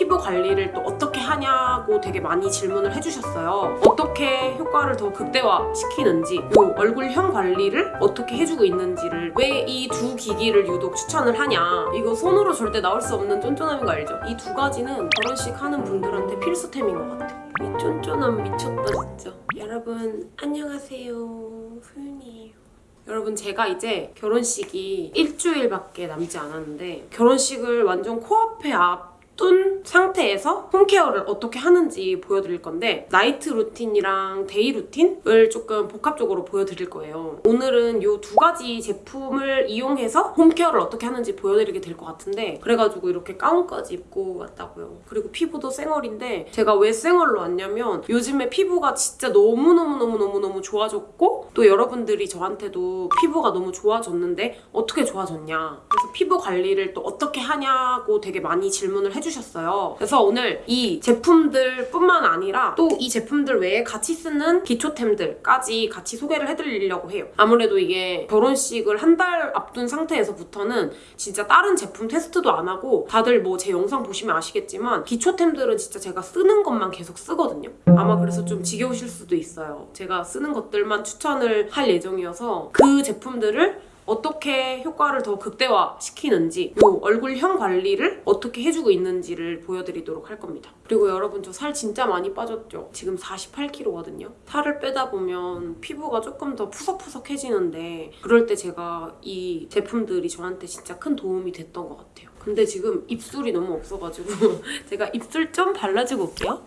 피부 관리를 또 어떻게 하냐고 되게 많이 질문을 해주셨어요. 어떻게 효과를 더 극대화시키는지 요 얼굴형 관리를 어떻게 해주고 있는지를 왜 이 두 기기를 유독 추천을 하냐 이거 손으로 절대 나올 수 없는 쫀쫀함인 거 알죠? 이 두 가지는 결혼식 하는 분들한테 필수템인 것 같아요. 이 쫀쫀함 미쳤다 진짜. 여러분 안녕하세요. 소윤이에요. 여러분 제가 이제 결혼식이 일주일밖에 남지 않았는데 결혼식을 완전 코앞에 앞 둔 상태에서 home care를 어떻게 하는지 보여드릴 건데 night routine이랑 day routine을 조금 복합적으로 보여드릴 거예요. 오늘은 이 두 가지 제품을 이용해서 home care를 어떻게 하는지 보여드리게 될 것 같은데 그래가지고 이렇게 가운까지 입고 왔다고요. 그리고 피부도 쌩얼인데 제가 왜 쌩얼로 왔냐면 요즘에 피부가 진짜 너무너무너무너무너무 좋아졌고 또 여러분들이 저한테도 피부가 너무 좋아졌는데 어떻게 좋아졌냐 그래서 피부 관리를 또 어떻게 하냐고 되게 많이 질문을 해주셨어요. 그래서 오늘 이 제품들 뿐만 아니라 또 이 제품들 외에 같이 쓰는 기초템들까지 같이 소개를 해드리려고 해요. 아무래도 이게 결혼식을 한 달 앞둔 상태에서부터는 진짜 다른 제품 테스트도 안 하고 다들 뭐 제 영상 보시면 아시겠지만 기초템들은 진짜 제가 쓰는 것만 계속 쓰거든요. 아마 그래서 좀 지겨우실 수도 있어요. 제가 쓰는 것들만 추천 을 할 예정이어서 그 제품들을 어떻게 효과를 더 극대화시키는지 요 얼굴형 관리를 어떻게 해주고 있는지를 보여드리도록 할 겁니다. 그리고 여러분 저 살 진짜 많이 빠졌죠? 지금 48kg거든요. 살을 빼다 보면 피부가 조금 더 푸석푸석해지는데 그럴 때 제가 이 제품들이 저한테 진짜 큰 도움이 됐던 것 같아요. 근데 지금 입술이 너무 없어가지고 제가 입술 좀 발라주고 올게요.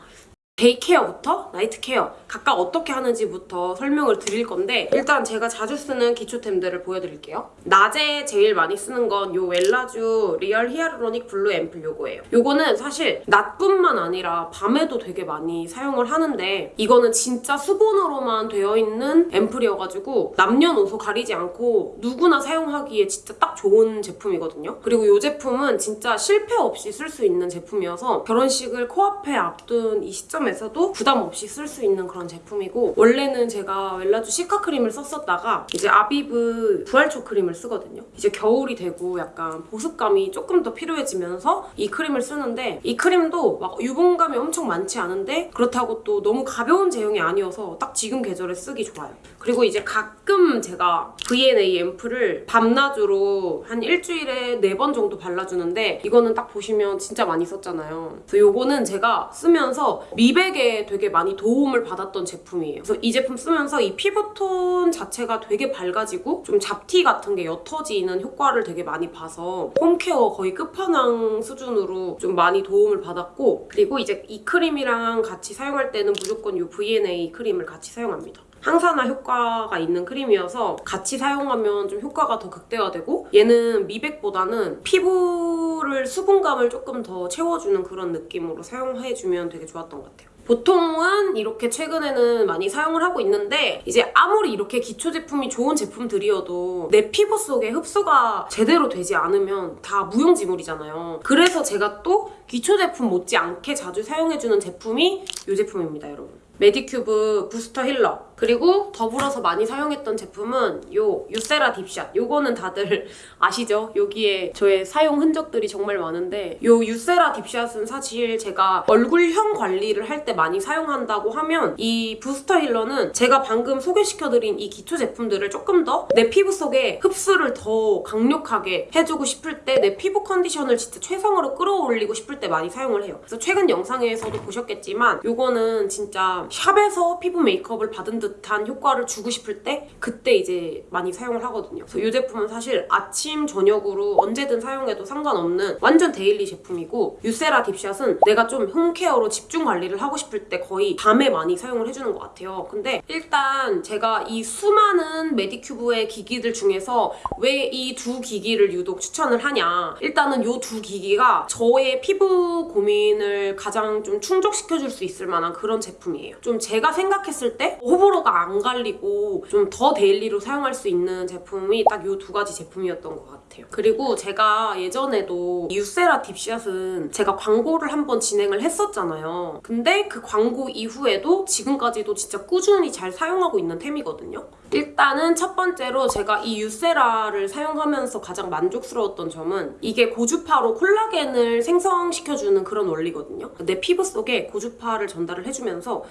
day care부터 night care 각각 어떻게 하는지부터 설명을 드릴 건데 일단 제가 자주 쓰는 기초템들을 보여드릴게요. 낮에 제일 많이 쓰는 건요 웰라쥬 리얼 히아루로닉 블루 앰플 요거예요. 요거는 사실 낮뿐만 아니라 밤에도 되게 많이 사용을 하는데 이거는 진짜 수분으로만 되어 있는 앰플이어가지고 남녀노소 가리지 않고 누구나 사용하기에 진짜 딱 좋은 제품이거든요. 그리고 이 제품은 진짜 실패 없이 쓸 수 있는 제품이어서 결혼식을 코앞에 앞둔 이 시점 시점에서도 부담 없이 쓸 수 있는 그런 제품이고 원래는 제가 웰라쥬 시카 크림을 썼었다가 이제 아비브 부활초 크림을 쓰거든요. 이제 겨울이 되고 약간 보습감이 조금 더 필요해지면서 이 크림을 쓰는데 이 크림도 막 유분감이 엄청 많지 않은데 그렇다고 또 너무 가벼운 제형이 아니어서 딱 지금 계절에 쓰기 좋아요. 그리고 이제 가끔 제가 V&A 앰플을 밤낮으로 한 일주일에 네 번 정도 발라주는데 이거는 딱 보시면 진짜 많이 썼잖아요. 그래서 이거는 제가 쓰면서 미 백에 되게 많이 도움을 받았던 제품이에요. 그래서 이 제품 쓰면서 이 피부톤 자체가 되게 밝아지고 좀 잡티 같은 게 옅어지는 효과를 되게 많이 봐서 홈케어 거의 끝판왕 수준으로 좀 많이 도움을 받았고 그리고 이제 이 크림이랑 같이 사용할 때는 무조건 이 V&A 크림을 같이 사용합니다. 항산화 효과가 있는 크림이어서 같이 사용하면 좀 효과가 더 극대화되고 얘는 미백보다는 피부를 수분감을 조금 더 채워주는 그런 느낌으로 사용해주면 되게 좋았던 것 같아요. 보통은 이렇게 최근에는 많이 사용을 하고 있는데 이제 아무리 이렇게 기초 제품이 좋은 제품들이어도 내 피부 속에 흡수가 제대로 되지 않으면 다 무용지물이잖아요. 그래서 제가 또 기초 제품 못지않게 자주 사용해주는 제품이 이 제품입니다, 여러분. 메디큐브 부스터 힐러 그리고 더불어서 많이 사용했던 제품은 요 유세라 딥샷 요거는 다들 아시죠? 여기에 저의 사용 흔적들이 정말 많은데 요 유세라 딥샷은 사실 제가 얼굴형 관리를 할 때 많이 사용한다고 하면 이 부스터 힐러는 제가 방금 소개시켜드린 이 기초 제품들을 조금 더 내 피부 속에 흡수를 더 강력하게 해주고 싶을 때 내 피부 컨디션을 진짜 최상으로 끌어올리고 싶을 때 많이 사용을 해요. 그래서 최근 영상에서도 보셨겠지만 요거는 진짜 샵에서 피부 메이크업을 받은 듯한 효과를 주고 싶을 때 그때 이제 많이 사용을 하거든요. 그래서 이 제품은 사실 아침, 저녁으로 언제든 사용해도 상관없는 완전 daily 제품이고 유세라 딥샷은 내가 좀 home care로 집중 관리를 하고 싶을 때 거의 밤에 많이 사용을 해주는 것 같아요. 근데 일단 제가 이 수많은 메디큐브의 기기들 중에서 왜 이 두 기기를 유독 추천을 하냐 일단은 이 두 기기가 저의 피부 고민을 가장 좀 충족시켜줄 수 있을 만한 그런 제품이에요. 제품이에요. 좀 제가 생각했을 때 호불호가 안 갈리고 좀 더 daily로 사용할 수 있는 제품이 딱 이 두 가지 제품이었던 것 같아요. 그리고 제가 예전에도 유세라 딥샷은 제가 광고를 한번 진행을 했었잖아요. 근데 그 광고 이후에도 지금까지도 진짜 꾸준히 잘 사용하고 있는 템이거든요. 일단은 첫 번째로 제가 이 유세라를 사용하면서 가장 만족스러웠던 점은 이게 고주파로 콜라겐을 생성시켜주는 그런 원리거든요. 내 피부 속에 고주파를 전달을 해주면서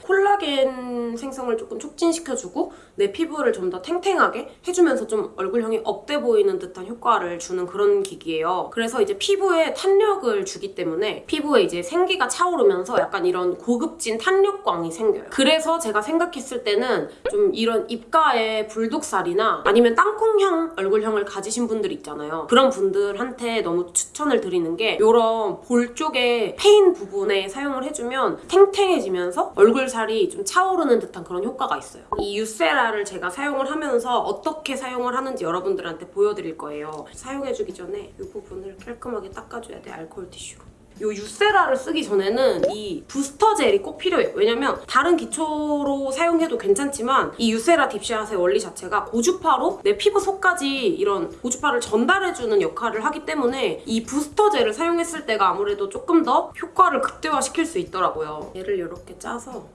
생성을 조금 촉진시켜주고 내 피부를 좀 더 탱탱하게 해주면서 좀 얼굴형이 up돼 보이는 듯한 효과를 주는 그런 기기예요. 그래서 이제 피부에 탄력을 주기 때문에 피부에 이제 생기가 차오르면서 약간 이런 고급진 탄력광이 생겨요. 그래서 제가 생각했을 때는 좀 이런 입가에 불독살이나 아니면 땅콩형 얼굴형을 가지신 분들 있잖아요. 그런 분들한테 너무 추천을 드리는 게 이런 볼 쪽에 패인 부분에 사용을 해주면 탱탱해지면서 얼굴 살이 좀 차오르는 듯한 그런 효과가 있어요. 이 유세라를 제가 사용을 하면서 어떻게 사용을 하는지 여러분들한테 보여드릴 거예요. 사용해주기 전에 이 부분을 깔끔하게 닦아줘야 돼, 알코올 티슈로. 이 유세라를 쓰기 전에는 이 부스터 젤이 꼭 필요해요. 왜냐면 다른 기초로 사용해도 괜찮지만 이 유세라 딥샷의 원리 자체가 고주파로 내 피부 속까지 이런 고주파를 전달해주는 역할을 하기 때문에 이 부스터 젤을 사용했을 때가 아무래도 조금 더 효과를 극대화시킬 수 있더라고요. 얘를 이렇게 짜서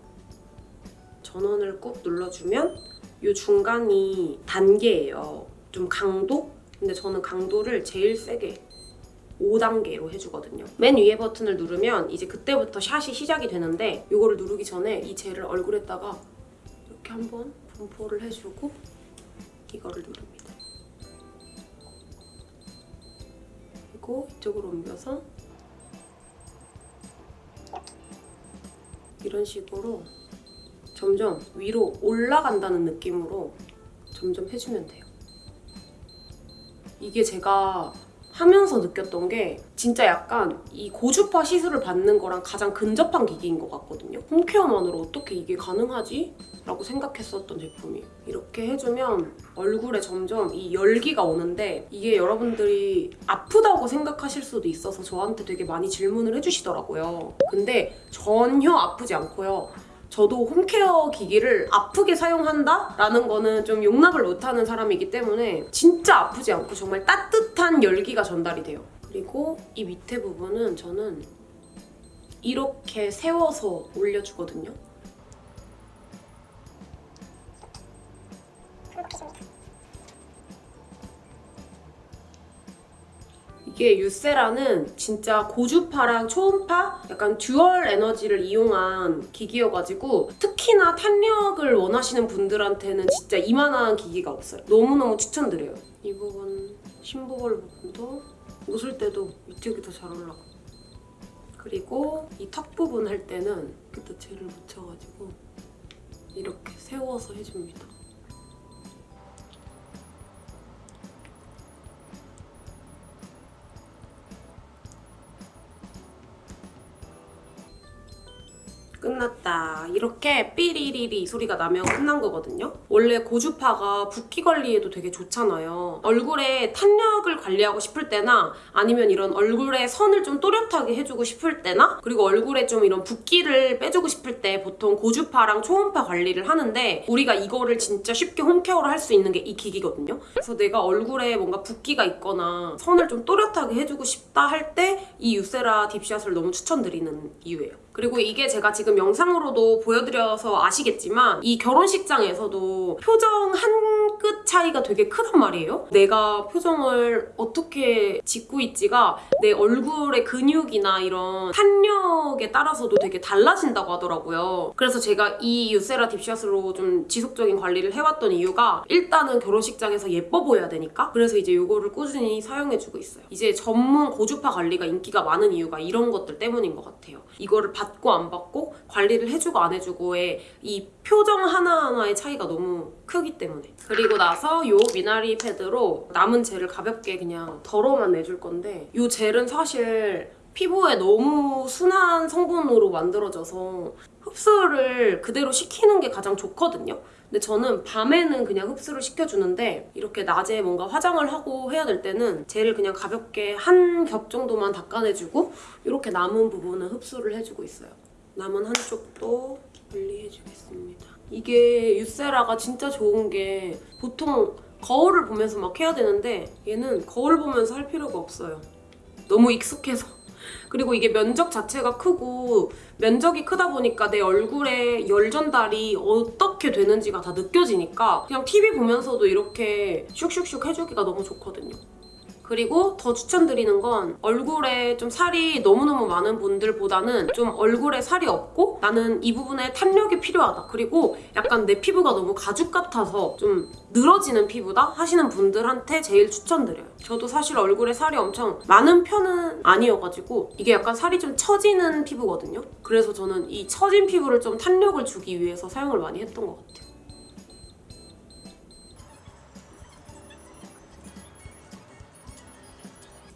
전원을 꾹 눌러주면 이 중간이 단계예요. 좀 강도? 근데 저는 강도를 제일 세게 5단계로 해주거든요. 맨 위에 버튼을 누르면 이제 그때부터 샷이 시작이 되는데 이거를 누르기 전에 이 젤을 얼굴에다가 이렇게 한번 분포를 해주고 이거를 누릅니다. 그리고 이쪽으로 옮겨서 이런 식으로 점점 위로 올라간다는 느낌으로 점점 해주면 돼요. 이게 제가 하면서 느꼈던 게 진짜 약간 이 고주파 시술을 받는 거랑 가장 근접한 기기인 것 같거든요. 홈케어만으로 어떻게 이게 가능하지? 라고 생각했었던 제품이에요. 이렇게 해주면 얼굴에 점점 이 열기가 오는데 이게 여러분들이 아프다고 생각하실 수도 있어서 저한테 되게 많이 질문을 해주시더라고요. 근데 전혀 아프지 않고요. 저도 home care 기기를 아프게 사용한다? 라는 거는 좀 용납을 못하는 사람이기 때문에 진짜 아프지 않고 정말 따뜻한 열기가 전달이 돼요. 그리고 이 밑에 부분은 저는 이렇게 세워서 올려주거든요. 이게 유세라는 진짜 고주파랑 초음파 약간 dual 에너지를 이용한 기기여가지고 특히나 탄력을 원하시는 분들한테는 진짜 이만한 기기가 없어요. 너무너무 추천드려요. 이 부분 심부볼 부분도 웃을 때도 이쪽이 더 잘 올라가. 그리고 이 턱 부분 할 때는 그때 젤을 묻혀가지고 이렇게 세워서 해줍니다. 끝 났다. 이렇게 삐리리리 소리가 나면 끝난 거거든요. 원래 고주파가 붓기 관리에도 되게 좋잖아요. 얼굴에 탄력을 관리하고 싶을 때나 아니면 이런 얼굴에 선을 좀 또렷하게 해주고 싶을 때나 그리고 얼굴에 좀 이런 붓기를 빼주고 싶을 때 보통 고주파랑 초음파 관리를 하는데 우리가 이거를 진짜 쉽게 홈케어를 할 수 있는 게 이 기기거든요. 그래서 내가 얼굴에 뭔가 붓기가 있거나 선을 좀 또렷하게 해주고 싶다 할 때 이 유세라 딥샷을 너무 추천드리는 이유예요. 그리고 이게 제가 지금 영상으로 도 보여드려서 아시겠지만 이 결혼식장에서도 표정 한끗 차이가 되게 크단 말이에요. 내가 표정을 어떻게 짓고 있지가 내 얼굴의 근육이나 이런 탄력에 따라서도 되게 달라진다고 하더라고요. 그래서 제가 이 유세라 딥샷으로 좀 지속적인 관리를 해왔던 이유가 일단은 결혼식장에서 예뻐 보여야 되니까 그래서 이제 이거를 꾸준히 사용해주고 있어요. 이제 전문 고주파 관리가 인기가 많은 이유가 이런 것들 때문인 것 같아요. 이거를 받고 안 받고 관리를 해주고 안 해주고의 이 표정 하나하나의 차이가 너무 크기 때문에 그리고 나서 이 미나리 패드로 남은 젤을 가볍게 그냥 덜어만 내줄 건데 이 젤은 사실 피부에 너무 순한 성분으로 만들어져서 흡수를 그대로 시키는 게 가장 좋거든요. 근데 저는 밤에는 그냥 흡수를 시켜주는데 이렇게 낮에 뭔가 화장을 하고 해야 될 때는 젤을 그냥 가볍게 한 겹 정도만 닦아내주고 이렇게 남은 부분은 흡수를 해주고 있어요. 남은 한쪽도 분리해주겠습니다. 이게 유세라가 진짜 좋은 게 보통 거울을 보면서 막 해야 되는데 얘는 거울 보면서 할 필요가 없어요. 너무 익숙해서. 그리고 이게 면적 자체가 크고 면적이 크다 보니까 내 얼굴에 열 전달이 어떻게 되는지가 다 느껴지니까 그냥 TV 보면서도 이렇게 슉슉슉 해주기가 너무 좋거든요. 그리고 더 추천드리는 건 얼굴에 좀 살이 너무너무 많은 분들보다는 좀 얼굴에 살이 없고 나는 이 부분에 탄력이 필요하다. 그리고 약간 내 피부가 너무 가죽 같아서 좀 늘어지는 피부다 하시는 분들한테 제일 추천드려요. 저도 사실 얼굴에 살이 엄청 많은 편은 아니어가지고 이게 약간 살이 좀 처지는 피부거든요. 그래서 저는 이 처진 피부를 좀 탄력을 주기 위해서 사용을 많이 했던 것 같아요.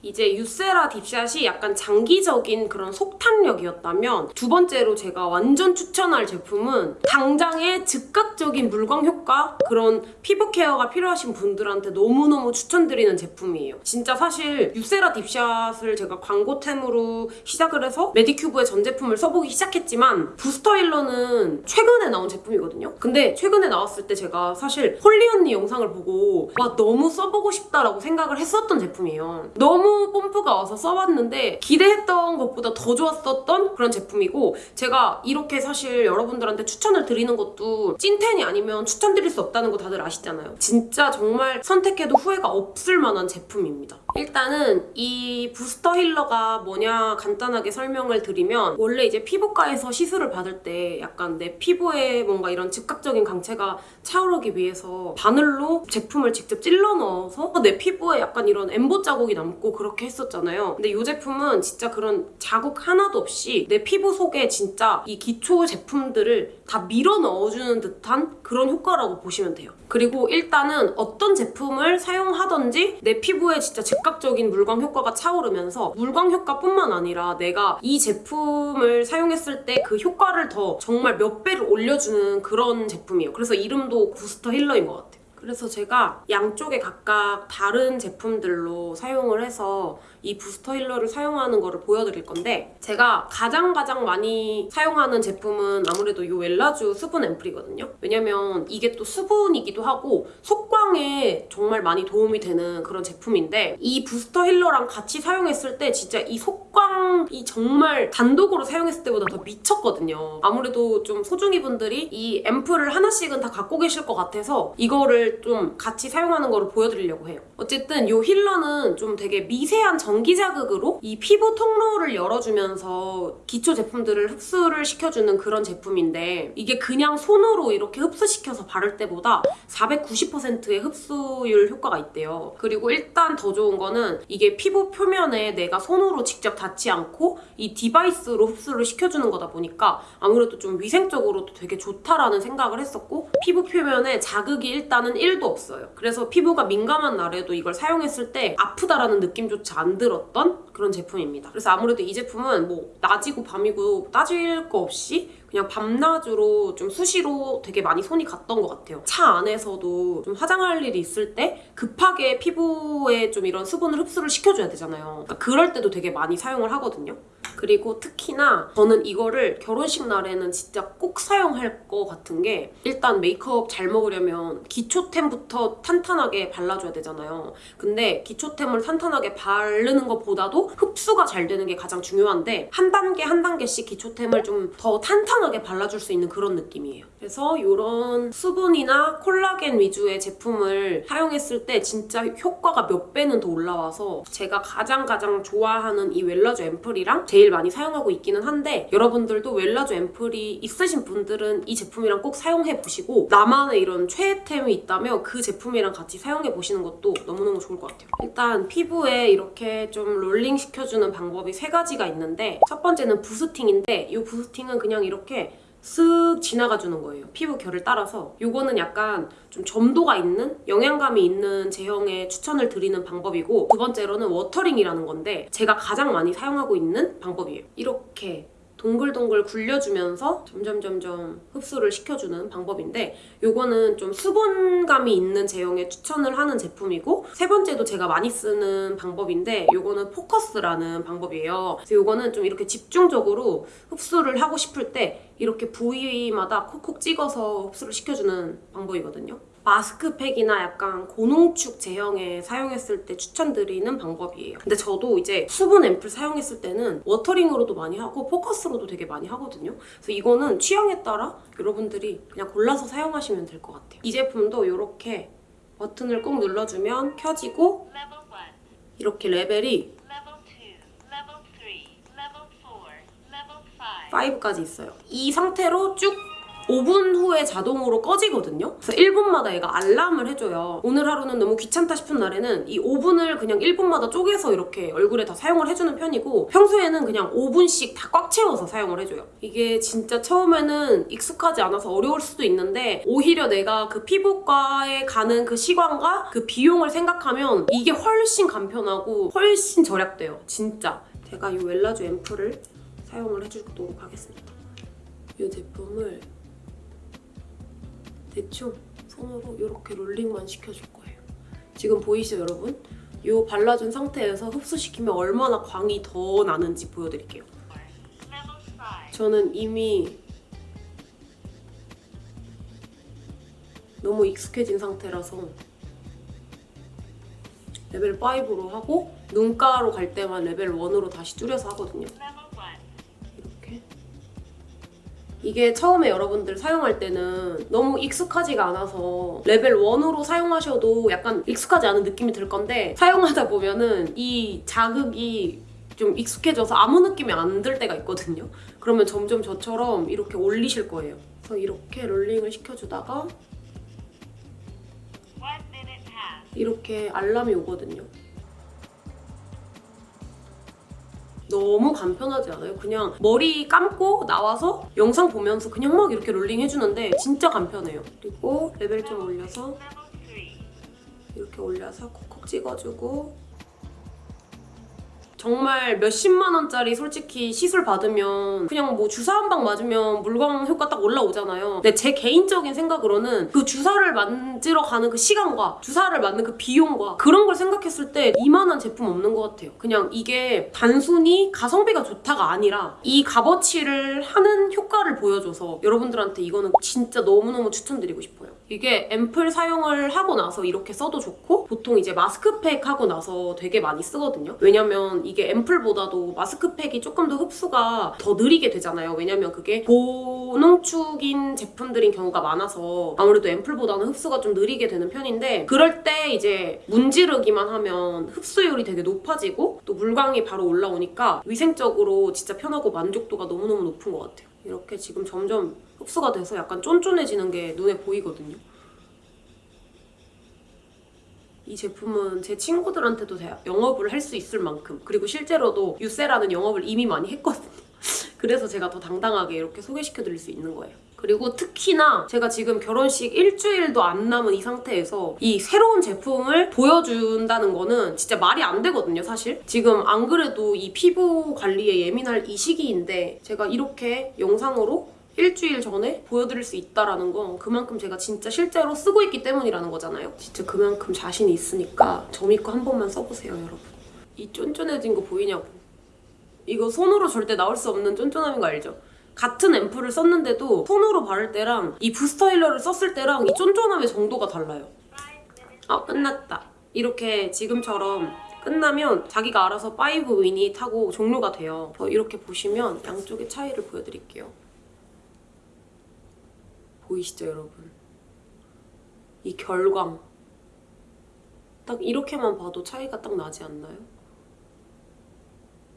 이제 유세라 딥샷이 약간 장기적인 그런 속탄력이었다면 두 번째로 제가 완전 추천할 제품은 당장의 즉각적인 물광 효과 그런 피부 care가 필요하신 분들한테 너무너무 추천드리는 제품이에요. 진짜 사실 유세라 딥샷을 제가 광고템으로 시작을 해서 메디큐브의 전 제품을 써보기 시작했지만 부스터 힐러는 최근에 나온 제품이거든요. 근데 최근에 나왔을 때 제가 사실 홀리 언니 영상을 보고 와 너무 써보고 싶다라고 생각을 했었던 제품이에요. 너무 뽐뿌가 와서 써봤는데 기대했던 것보다 더 좋았었던 그런 제품이고 제가 이렇게 사실 여러분들한테 추천을 드리는 것도 찐텐이 아니면 추천드릴 수 없다는 거 다들 아시잖아요. 진짜 정말 선택해도 후회가 없을 만한 제품입니다. 일단은 이 부스터 힐러가 뭐냐 간단하게 설명을 드리면 원래 이제 피부과에서 시술을 받을 때 약간 내 피부에 뭔가 이런 즉각적인 강체가 차오르기 위해서 바늘로 제품을 직접 찔러 넣어서 내 피부에 약간 이런 엠보 자국이 남고 그렇게 했었잖아요. 근데 이 제품은 진짜 그런 자국 하나도 없이 내 피부 속에 진짜 이 기초 제품들을 다 밀어 넣어주는 듯한 그런 효과라고 보시면 돼요. 그리고 일단은 어떤 제품을 사용하던지 내 피부에 진짜 즉 각적인 물광 효과가 차오르면서 물광 효과뿐만 아니라 내가 이 제품을 사용했을 때 그 효과를 더 정말 몇 배를 올려주는 그런 제품이에요. 그래서 이름도 부스터 힐러인 것 같아요. 그래서 제가 양쪽에 각각 다른 제품들로 사용을 해서 이 부스터 힐러를 사용하는 거를 보여드릴 건데 제가 가장 가장 많이 사용하는 제품은 아무래도 이 웰라주 수분 앰플이거든요. 왜냐면 이게 또 수분이기도 하고 속광에 정말 많이 도움이 되는 그런 제품인데 이 부스터 힐러랑 같이 사용했을 때 진짜 이 속광이 정말 단독으로 사용했을 때보다 더 미쳤거든요. 아무래도 좀 소중이 분들이 이 앰플을 하나씩은 다 갖고 계실 것 같아서 이거를 좀 같이 사용하는 거를 보여드리려고 해요. 어쨌든 이 힐러는 좀 되게 미세한 전기 자극으로 이 피부 통로를 열어주면서 기초 제품들을 흡수를 시켜주는 그런 제품인데 이게 그냥 손으로 이렇게 흡수시켜서 바를 때보다 490%의 흡수율 효과가 있대요. 그리고 일단 더 좋은 거는 이게 피부 표면에 내가 손으로 직접 닿지 않고 이 device로 흡수를 시켜주는 거다 보니까 아무래도 좀 위생적으로도 되게 좋다라는 생각을 했었고 피부 표면에 자극이 일단은 1도 없어요. 그래서 피부가 민감한 날에도 이걸 사용했을 때 아프다라는 느낌조차 안 들었던 그런 제품입니다. 그래서 아무래도 이 제품은 뭐 낮이고 밤이고 따질 거 없이 그냥 밤낮으로 좀 수시로 되게 많이 손이 갔던 것 같아요. 차 안에서도 좀 화장할 일이 있을 때 급하게 피부에 좀 이런 수분을 흡수를 시켜줘야 되잖아요. 그러니까 그럴 때도 되게 많이 사용을 하거든요. 그리고 특히나 저는 이거를 결혼식 날에는 진짜 꼭 사용할 것 같은 게 일단 메이크업 잘 먹으려면 기초템부터 탄탄하게 발라줘야 되잖아요. 근데 기초템을 탄탄하게 바르는 것보다도 흡수가 잘 되는 게 가장 중요한데 한 단계 한 단계씩 기초템을 좀 더 탄탄 하게 발라줄 수 있는 그런 느낌이에요. 그래서 이런 수분이나 콜라겐 위주의 제품을 사용했을 때 진짜 효과가 몇 배는 더 올라와서 제가 가장 가장 좋아하는 이 웰라주 앰플이랑 제일 많이 사용하고 있기는 한데 여러분들도 웰라주 앰플이 있으신 분들은 이 제품이랑 꼭 사용해 보시고 나만의 이런 최애템이 있다면 그 제품이랑 같이 사용해 보시는 것도 너무너무 좋을 것 같아요. 일단 피부에 이렇게 좀 롤링 시켜주는 방법이 세 가지가 있는데 첫 번째는 boosting인데 이 boosting은 그냥 이렇게 쓱 지나가 주는 거예요. 피부 결을 따라서. 요거는 약간 좀 점도가 있는 영양감이 있는 제형에 추천을 드리는 방법이고 두 번째로는 watering이라는 건데 제가 가장 많이 사용하고 있는 방법이에요. 이렇게 동글동글 굴려주면서 점점 점점 흡수를 시켜주는 방법인데 요거는 좀 수분감이 있는 제형에 추천을 하는 제품이고 세 번째도 제가 많이 쓰는 방법인데 요거는 포커스라는 방법이에요. 그래서 요거는 좀 이렇게 집중적으로 흡수를 하고 싶을 때 이렇게 부위마다 콕콕 찍어서 흡수를 시켜주는 방법이거든요. 마스크팩이나 약간 고농축 제형에 사용했을 때 추천드리는 방법이에요. 근데 저도 이제 수분 앰플 사용했을 때는 워터링으로도 많이 하고 포커스로도 되게 많이 하거든요. 그래서 이거는 취향에 따라 여러분들이 그냥 골라서 사용하시면 될 것 같아요. 이 제품도 이렇게 버튼을 꾹 눌러주면 켜지고 Level 1, 이렇게 레벨이 Level 2, Level 3, Level 4, Level 5. 5까지 있어요. 이 상태로 쭉 5분 후에 자동으로 꺼지거든요. 그래서 1분마다 얘가 알람을 해줘요. 오늘 하루는 너무 귀찮다 싶은 날에는 이 5분을 그냥 1분마다 쪼개서 이렇게 얼굴에 다 사용을 해주는 편이고 평소에는 그냥 5분씩 다 꽉 채워서 사용을 해줘요. 이게 진짜 처음에는 익숙하지 않아서 어려울 수도 있는데 오히려 내가 그 피부과에 가는 그 시간과 그 비용을 생각하면 이게 훨씬 간편하고 훨씬 절약돼요. 진짜. 제가 이 웰라주 앰플을 사용을 해주도록 하겠습니다. 이 제품을 대충 손으로 이렇게 롤링만 시켜줄 거예요. 지금 보이시죠 여러분? 이 발라준 상태에서 흡수시키면 얼마나 광이 더 나는지 보여드릴게요. Level 5, 저는 이미 너무 익숙해진 상태라서 레벨 5로 하고 눈가로 갈 때만 레벨 1으로 다시 줄여서 하거든요. 이게 처음에 여러분들 사용할 때는 너무 익숙하지가 않아서 레벨 1으로 사용하셔도 약간 익숙하지 않은 느낌이 들 건데 사용하다 보면은 이 자극이 좀 익숙해져서 아무 느낌이 안 들 때가 있거든요. 그러면 점점 저처럼 이렇게 올리실 거예요. 그래서 이렇게 롤링을 시켜주다가 1 minute passed. 이렇게 알람이 오거든요. 너무 간편하지 않아요? 그냥 머리 감고 나와서 영상 보면서 그냥 막 이렇게 롤링 해주는데 진짜 간편해요. 그리고 레벨 좀 올려서 Level 3, 이렇게 올려서 콕콕 찍어주고 정말 몇십만 원짜리 솔직히 시술 받으면 그냥 뭐 주사 한 방 맞으면 물광 효과 딱 올라오잖아요. 근데 제 개인적인 생각으로는 그 주사를 맞으러 가는 그 시간과 주사를 맞는 그 비용과 그런 걸 생각했을 때 이만한 제품 없는 것 같아요. 그냥 이게 단순히 가성비가 좋다가 아니라 이 값어치를 하는 효과를 보여줘서 여러분들한테 이거는 진짜 너무너무 추천드리고 싶어요. 이게 앰플 사용을 하고 나서 이렇게 써도 좋고 보통 이제 마스크팩 하고 나서 되게 많이 쓰거든요. 왜냐면 이게 앰플보다도 마스크팩이 조금 더 흡수가 더 느리게 되잖아요. 왜냐면 그게 고농축인 제품들인 경우가 많아서 아무래도 앰플보다는 흡수가 좀 느리게 되는 편인데 그럴 때 이제 문지르기만 하면 흡수율이 되게 높아지고 또 물광이 바로 올라오니까 위생적으로 진짜 편하고 만족도가 너무너무 높은 것 같아요. 이렇게 지금 점점 흡수가 돼서 약간 쫀쫀해지는 게 눈에 보이거든요. 이 제품은 제 친구들한테도 대- 영업을 할 수 있을 만큼 그리고 실제로도 유세라는 영업을 이미 많이 했거든요. 그래서 제가 더 당당하게 이렇게 소개시켜 드릴 수 있는 거예요. 그리고 특히나 제가 지금 결혼식 일주일도 안 남은 이 상태에서 이 새로운 제품을 보여준다는 거는 진짜 말이 안 되거든요, 사실. 지금 안 그래도 이 피부 관리에 예민할 이 시기인데 제가 이렇게 영상으로 일주일 전에 보여드릴 수 있다라는 건 그만큼 제가 진짜 실제로 쓰고 있기 때문이라는 거잖아요. 진짜 그만큼 자신이 있으니까 점 믿고 한 번만 써보세요, 여러분. 이 쫀쫀해진 거 보이냐고. 이거 손으로 절대 나올 수 없는 쫀쫀함인 거 알죠? 같은 앰플을 썼는데도 손으로 바를 때랑 이 부스터 힐러를 썼을 때랑 이 쫀쫀함의 정도가 달라요. 5 minutes. 아 끝났다. 이렇게 지금처럼 끝나면 자기가 알아서 5 위닛 하고 종료가 돼요. 그래서 이렇게 보시면 양쪽의 차이를 보여드릴게요. 보이시죠 여러분? 이 결광 딱 이렇게만 봐도 차이가 딱 나지 않나요?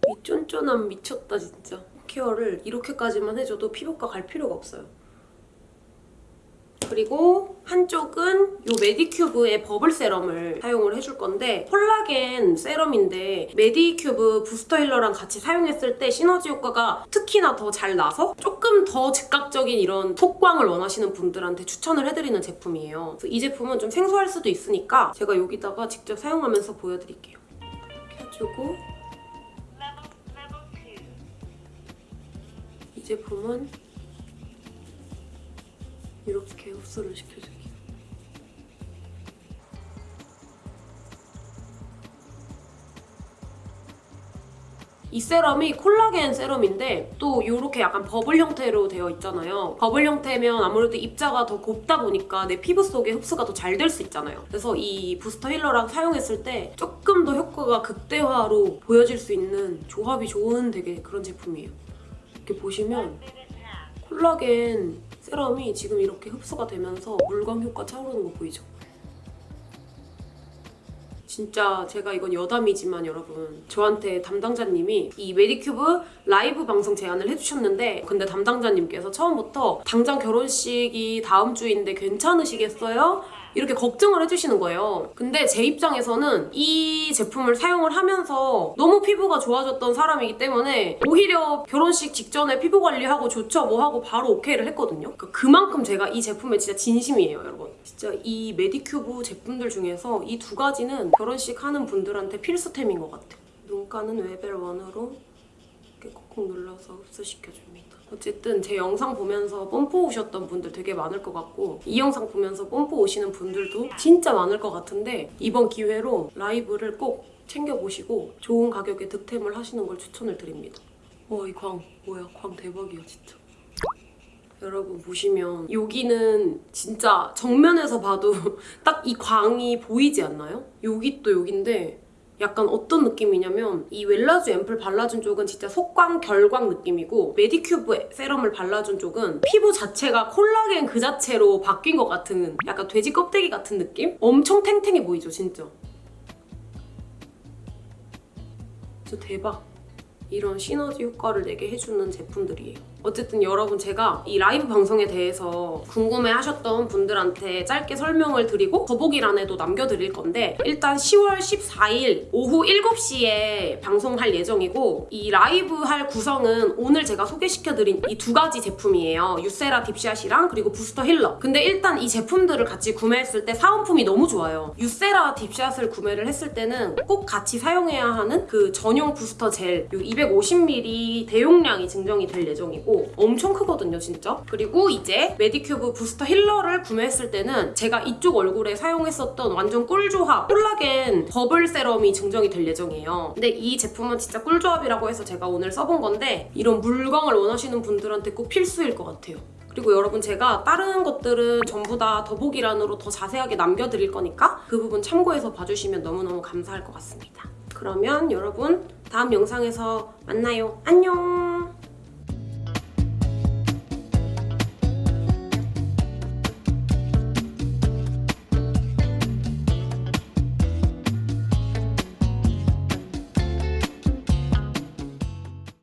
이 쫀쫀함 미쳤다 진짜 care를 이렇게까지만 해줘도 피부과 갈 필요가 없어요 그리고 한쪽은 이 메디큐브의 버블 세럼을 사용을 해줄 건데 콜라겐 세럼인데 메디큐브 부스터 힐러랑 같이 사용했을 때 시너지 효과가 특히나 더 잘 나서 조금 더 즉각적인 이런 속광을 원하시는 분들한테 추천을 해드리는 제품이에요. 이 제품은 좀 생소할 수도 있으니까 제가 여기다가 직접 사용하면서 보여드릴게요. 이렇게 해주고 이 제품은 이렇게 흡수를 시켜줘요. 이 세럼이 콜라겐 세럼인데 또 이렇게 약간 버블 형태로 되어 있잖아요. 버블 형태면 아무래도 입자가 더 곱다 보니까 내 피부 속에 흡수가 더 잘 될 수 있잖아요. 그래서 이 부스터 힐러랑 사용했을 때 조금 더 효과가 극대화로 보여질 수 있는 조합이 좋은 되게 그런 제품이에요. 이렇게 보시면. 콜라겐 세럼이 지금 이렇게 흡수가 되면서 물광 효과 차오르는 거 보이죠? 진짜 제가 이건 여담이지만 여러분 저한테 담당자님이 이 메디큐브 라이브 방송 제안을 해주셨는데 근데 담당자님께서 처음부터 당장 결혼식이 다음 주인데 괜찮으시겠어요? 이렇게 걱정을 해주시는 거예요. 근데 제 입장에서는 이 제품을 사용을 하면서 너무 피부가 좋아졌던 사람이기 때문에 오히려 결혼식 직전에 피부 관리하고 좋죠 뭐 하고 바로 오케이를 했거든요. 그러니까 그만큼 제가 이 제품에 진짜 진심이에요, 여러분. 진짜 이 메디큐브 제품들 중에서 이 두 가지는 결혼식 하는 분들한테 필수템인 것 같아요. 눈가는 웨벨 원으로 이렇게 콕콕 눌러서 흡수시켜줍니다. 어쨌든 제 영상 보면서 뽐뿌 오셨던 분들 되게 많을 것 같고 이 영상 보면서 뽐뿌 오시는 분들도 진짜 많을 것 같은데 이번 기회로 라이브를 꼭 챙겨보시고 좋은 가격에 득템을 하시는 걸 추천을 드립니다. 와 이 광 뭐야 광 대박이야 진짜. 여러분 보시면 여기는 진짜 정면에서 봐도 딱 이 광이 보이지 않나요? 여기 또 여긴데 약간 어떤 느낌이냐면 이 웰라주 앰플 발라준 쪽은 진짜 속광 결광 느낌이고 메디큐브 세럼을 발라준 쪽은 피부 자체가 콜라겐 그 자체로 바뀐 것 같은 약간 돼지 껍데기 같은 느낌? 엄청 탱탱해 보이죠 진짜 진짜 대박 이런 시너지 효과를 내게 해주는 제품들이에요. 어쨌든 여러분 제가 이 라이브 방송에 대해서 궁금해하셨던 분들한테 짧게 설명을 드리고 더보기란에도 남겨드릴 건데 일단 10월 14일 오후 7시에 방송할 예정이고 이 라이브 할 구성은 오늘 제가 소개시켜드린 이 두 가지 제품이에요. 유세라 딥샷이랑 그리고 부스터 힐러. 근데 일단 이 제품들을 같이 구매했을 때 사은품이 너무 좋아요. 유세라 딥샷을 구매를 했을 때는 꼭 같이 사용해야 하는 그 전용 부스터 젤 250ml 대용량이 증정이 될 예정이 고 엄청 크거든요 진짜 그리고 이제 메디큐브 부스터 힐러를 구매했을 때는 제가 이쪽 얼굴에 사용했었던 완전 꿀조합 콜라겐 버블 세럼이 증정이 될 예정이에요 근데 이 제품은 진짜 꿀조합이라고 해서 제가 오늘 써본 건데 이런 물광을 원하시는 분들한테 꼭 필수일 것 같아요 그리고 여러분 제가 다른 것들은 전부 다 더보기란으로 더 자세하게 남겨드릴 거니까 그 부분 참고해서 봐주시면 너무너무 감사할 것 같습니다. 그러면 여러분 다음 영상에서 만나요. 안녕!